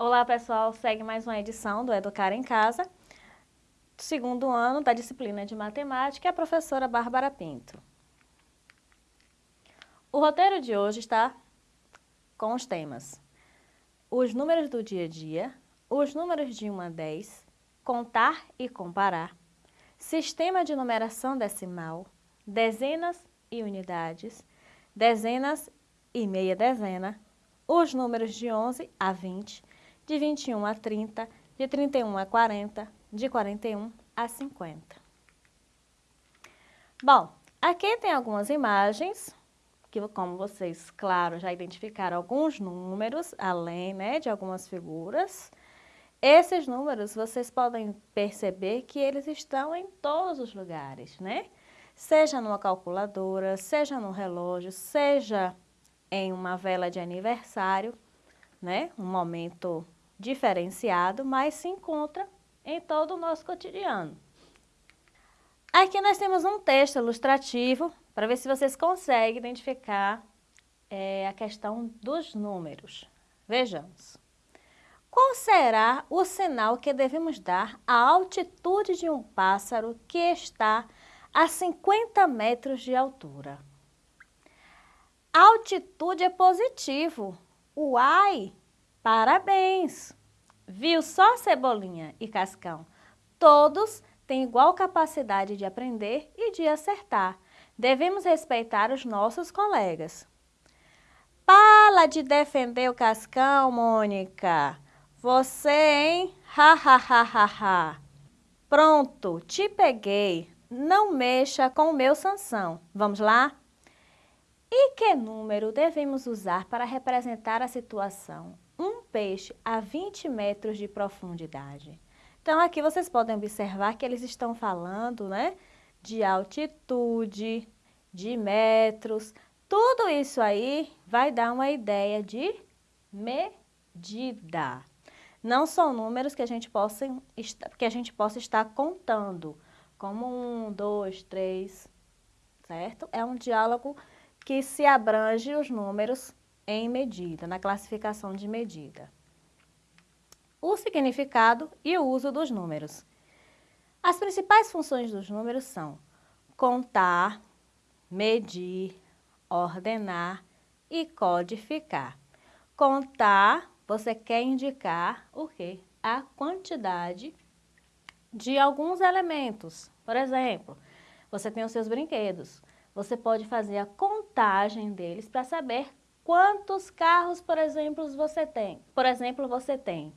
Olá pessoal, segue mais uma edição do Educar em Casa, segundo ano da disciplina de Matemática, a professora Bárbara Pinto. O roteiro de hoje está com os temas os números do dia a dia, os números de 1 a 10, contar e comparar, sistema de numeração decimal, dezenas e unidades, dezenas e meia dezena, os números de 11 a 20, de 21 a 30, de 31 a 40, de 41 a 50. Bom, aqui tem algumas imagens, que como vocês, claro, já identificaram alguns números, além né, de algumas figuras. Esses números, vocês podem perceber que eles estão em todos os lugares, né? Seja numa calculadora, seja no relógio, seja em uma vela de aniversário, né? Um momento diferenciado, mas se encontra em todo o nosso cotidiano. Aqui nós temos um texto ilustrativo para ver se vocês conseguem identificar é, a questão dos números. Vejamos. Qual será o sinal que devemos dar à altitude de um pássaro que está a 50 metros de altura? Altitude é positivo. Uai! Parabéns! Viu só Cebolinha e Cascão? Todos têm igual capacidade de aprender e de acertar. Devemos respeitar os nossos colegas. Para de defender o Cascão, Mônica. Você, hein? Ha, ha, ha, ha, ha. Pronto, te peguei. Não mexa com o meu Sansão. Vamos lá? E que número devemos usar para representar a situação? Um peixe a 20 metros de profundidade. Então, aqui vocês podem observar que eles estão falando né, de altitude, de metros. Tudo isso aí vai dar uma ideia de medida. Não são números que a gente possa, que a gente possa estar contando, como um, dois, três, certo? É um diálogo que se abrange os números em medida, na classificação de medida. O significado e o uso dos números. As principais funções dos números são contar, medir, ordenar e codificar. Contar, você quer indicar o quê? A quantidade de alguns elementos. Por exemplo, você tem os seus brinquedos. Você pode fazer a contagem deles para saber quantos carros, por exemplo, você tem. Por exemplo, você tem.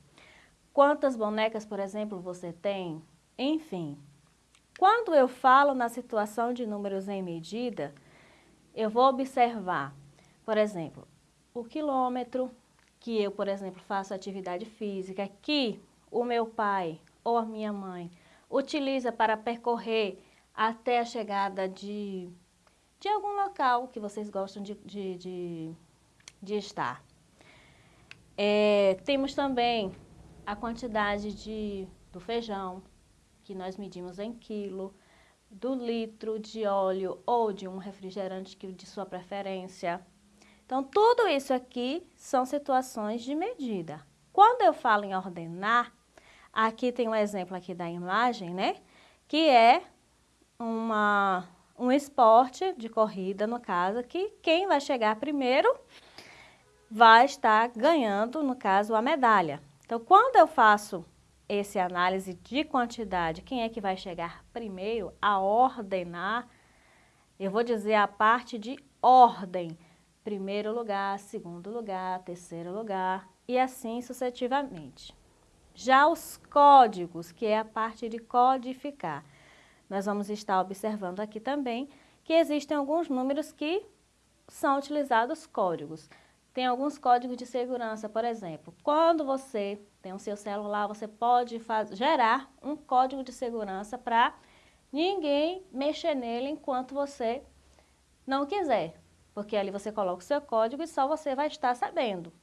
Quantas bonecas, por exemplo, você tem? Enfim. Quando eu falo na situação de números em medida, eu vou observar, por exemplo, o quilômetro que eu, por exemplo, faço atividade física, que o meu pai ou a minha mãe utiliza para percorrer até a chegada de de algum local que vocês gostam de, de, de, de estar. É, temos também a quantidade de, do feijão, que nós medimos em quilo, do litro de óleo ou de um refrigerante que de sua preferência. Então, tudo isso aqui são situações de medida. Quando eu falo em ordenar, aqui tem um exemplo aqui da imagem, né? Que é uma um esporte de corrida, no caso, que quem vai chegar primeiro vai estar ganhando, no caso, a medalha. Então, quando eu faço esse análise de quantidade, quem é que vai chegar primeiro a ordenar, eu vou dizer a parte de ordem. Primeiro lugar, segundo lugar, terceiro lugar e assim sucessivamente. Já os códigos, que é a parte de codificar nós vamos estar observando aqui também que existem alguns números que são utilizados códigos. Tem alguns códigos de segurança, por exemplo, quando você tem o seu celular, você pode gerar um código de segurança para ninguém mexer nele enquanto você não quiser, porque ali você coloca o seu código e só você vai estar sabendo.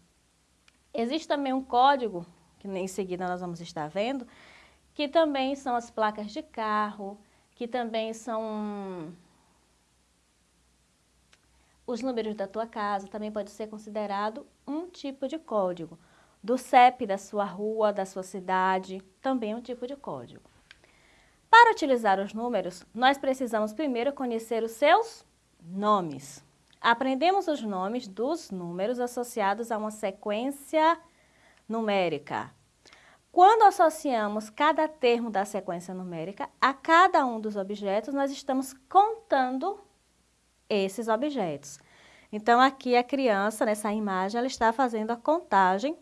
Existe também um código, que em seguida nós vamos estar vendo, que também são as placas de carro, que também são os números da tua casa, também pode ser considerado um tipo de código. do CEP da sua rua, da sua cidade, também um tipo de código. Para utilizar os números, nós precisamos primeiro conhecer os seus nomes. Aprendemos os nomes dos números associados a uma sequência numérica. Quando associamos cada termo da sequência numérica a cada um dos objetos, nós estamos contando esses objetos. Então, aqui a criança, nessa imagem, ela está fazendo a contagem,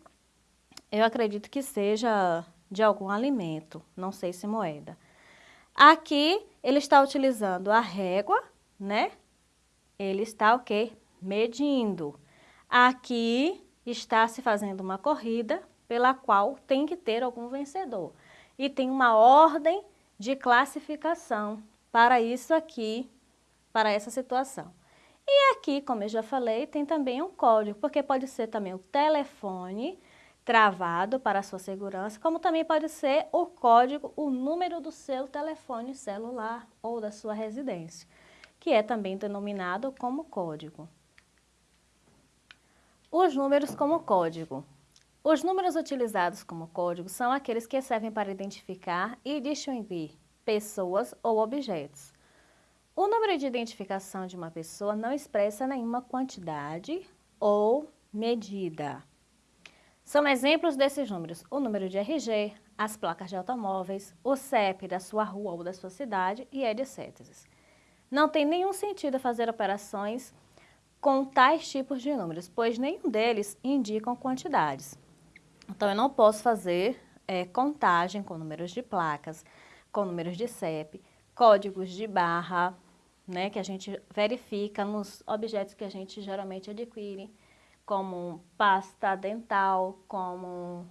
eu acredito que seja de algum alimento, não sei se moeda. Aqui, ele está utilizando a régua, né? ele está o quê? Medindo. Aqui está se fazendo uma corrida pela qual tem que ter algum vencedor. E tem uma ordem de classificação para isso aqui, para essa situação. E aqui, como eu já falei, tem também um código, porque pode ser também o telefone travado para a sua segurança, como também pode ser o código, o número do seu telefone celular ou da sua residência que é também denominado como código. Os números como código. Os números utilizados como código são aqueles que servem para identificar e distinguir pessoas ou objetos. O número de identificação de uma pessoa não expressa nenhuma quantidade ou medida. São exemplos desses números o número de RG, as placas de automóveis, o CEP da sua rua ou da sua cidade e etc. Não tem nenhum sentido fazer operações com tais tipos de números, pois nenhum deles indicam quantidades. Então, eu não posso fazer é, contagem com números de placas, com números de CEP, códigos de barra, né, que a gente verifica nos objetos que a gente geralmente adquire, como pasta dental, como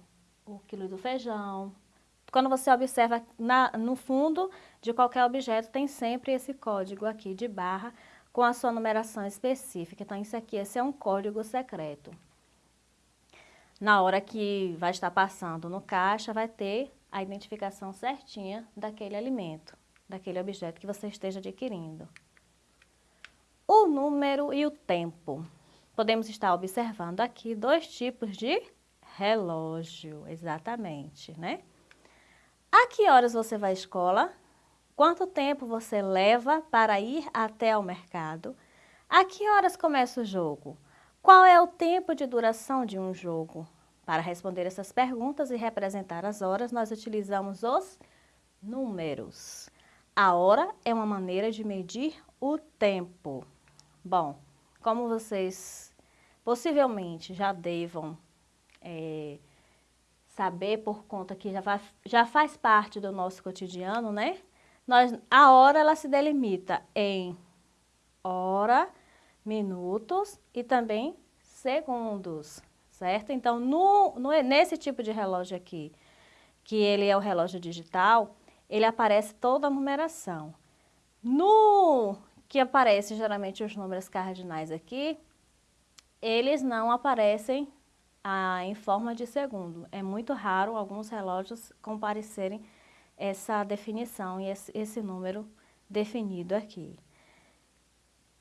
o quilo do feijão, quando você observa na, no fundo de qualquer objeto, tem sempre esse código aqui de barra com a sua numeração específica. Então, isso aqui, esse é um código secreto. Na hora que vai estar passando no caixa, vai ter a identificação certinha daquele alimento, daquele objeto que você esteja adquirindo. O número e o tempo. Podemos estar observando aqui dois tipos de relógio, exatamente, né? A que horas você vai à escola? Quanto tempo você leva para ir até ao mercado? A que horas começa o jogo? Qual é o tempo de duração de um jogo? Para responder essas perguntas e representar as horas, nós utilizamos os números. A hora é uma maneira de medir o tempo. Bom, como vocês possivelmente já devam é, saber por conta que já, vai, já faz parte do nosso cotidiano, né? Nós, a hora ela se delimita em hora, minutos e também segundos, certo? Então, no, no, nesse tipo de relógio aqui, que ele é o relógio digital, ele aparece toda a numeração. No que aparece geralmente os números cardinais aqui, eles não aparecem ah, em forma de segundo. É muito raro alguns relógios comparecerem essa definição e esse, esse número definido aqui.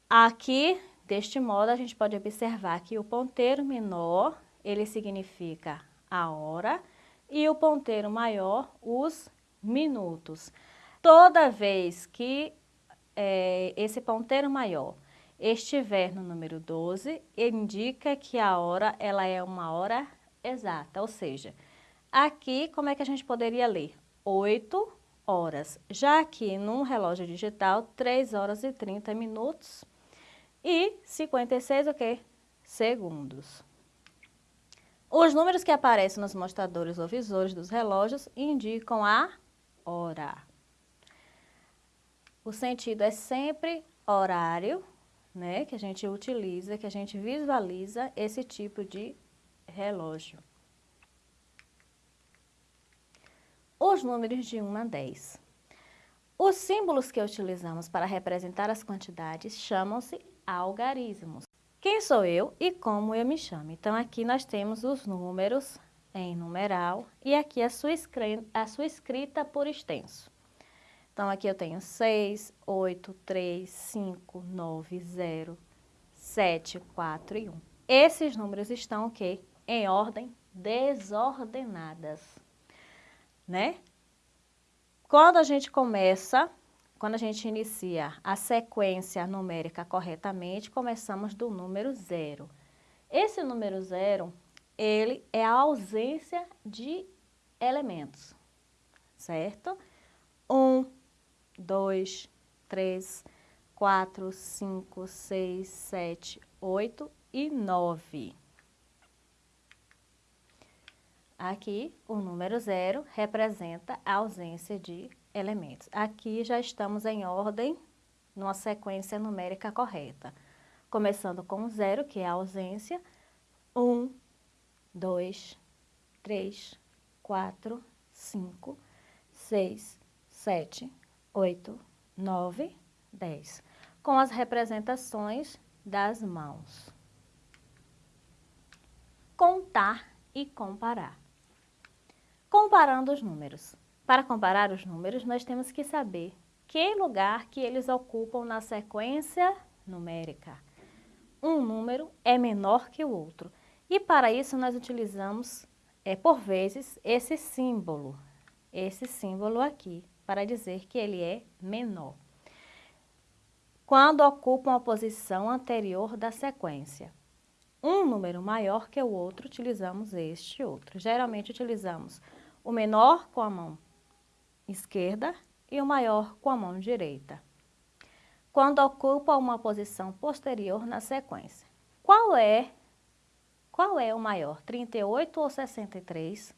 Aqui, deste modo, a gente pode observar que o ponteiro menor, ele significa a hora, e o ponteiro maior, os minutos. Toda vez que é, esse ponteiro maior estiver no número 12, indica que a hora ela é uma hora exata, ou seja, aqui como é que a gente poderia ler? 8 horas, já aqui num relógio digital, 3 horas e 30 minutos e 56 o? Segundos. Os números que aparecem nos mostradores ou visores dos relógios indicam a hora. O sentido é sempre horário, né, que a gente utiliza, que a gente visualiza esse tipo de relógio. Os números de 1 a 10. Os símbolos que utilizamos para representar as quantidades chamam-se algarismos. Quem sou eu e como eu me chamo? Então, aqui nós temos os números em numeral e aqui a sua, a sua escrita por extenso. Então, aqui eu tenho 6, 8, 3, 5, 9, 0, 7, 4 e 1. Esses números estão o quê? Em ordem desordenadas, né? Quando a gente começa, quando a gente inicia a sequência numérica corretamente, começamos do número zero. Esse número zero, ele é a ausência de elementos, certo? Um, dois, três, quatro, cinco, seis, sete, oito e nove. Aqui, o número zero representa a ausência de elementos. Aqui já estamos em ordem, numa sequência numérica correta. Começando com zero, que é a ausência. Um, dois, três, quatro, cinco, seis, sete, oito, nove, dez. Com as representações das mãos. Contar e comparar. Comparando os números. Para comparar os números, nós temos que saber que lugar que eles ocupam na sequência numérica. Um número é menor que o outro. E para isso nós utilizamos, é, por vezes, esse símbolo. Esse símbolo aqui, para dizer que ele é menor. Quando ocupam a posição anterior da sequência um número maior que o outro, utilizamos este outro. Geralmente utilizamos o menor com a mão esquerda e o maior com a mão direita. Quando ocupa uma posição posterior na sequência. Qual é, qual é o maior, 38 ou 63?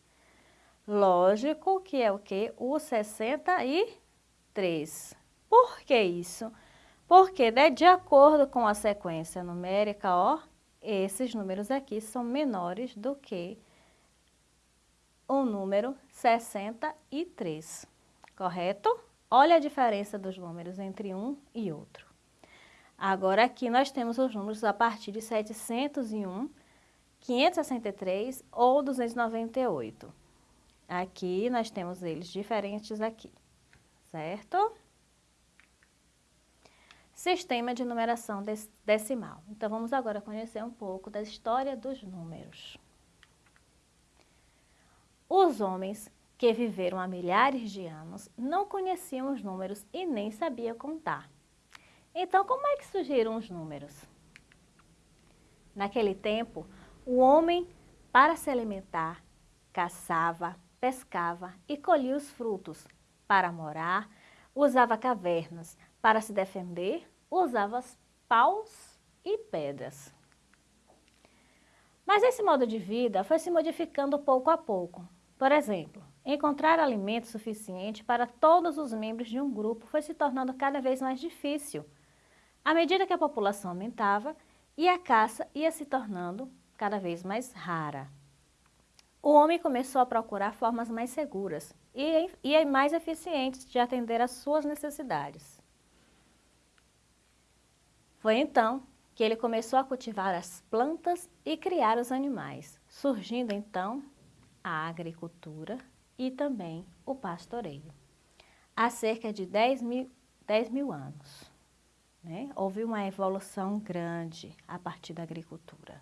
Lógico que é o que? O 63. Por que isso? Porque, né, de acordo com a sequência numérica, ó, esses números aqui são menores do que o número 63, correto? Olha a diferença dos números entre um e outro. Agora aqui nós temos os números a partir de 701, 563 ou 298. Aqui nós temos eles diferentes aqui, certo? Sistema de numeração decimal. Então, vamos agora conhecer um pouco da história dos números. Os homens que viveram há milhares de anos não conheciam os números e nem sabiam contar. Então, como é que surgiram os números? Naquele tempo, o homem, para se alimentar, caçava, pescava e colhia os frutos. Para morar, usava cavernas. Para se defender, usava paus e pedras. Mas esse modo de vida foi se modificando pouco a pouco. Por exemplo, encontrar alimento suficiente para todos os membros de um grupo foi se tornando cada vez mais difícil. À medida que a população aumentava e a caça ia se tornando cada vez mais rara. O homem começou a procurar formas mais seguras e, e mais eficientes de atender às suas necessidades. Foi então que ele começou a cultivar as plantas e criar os animais, surgindo então a agricultura e também o pastoreio. Há cerca de 10 mil, 10 mil anos, né? houve uma evolução grande a partir da agricultura.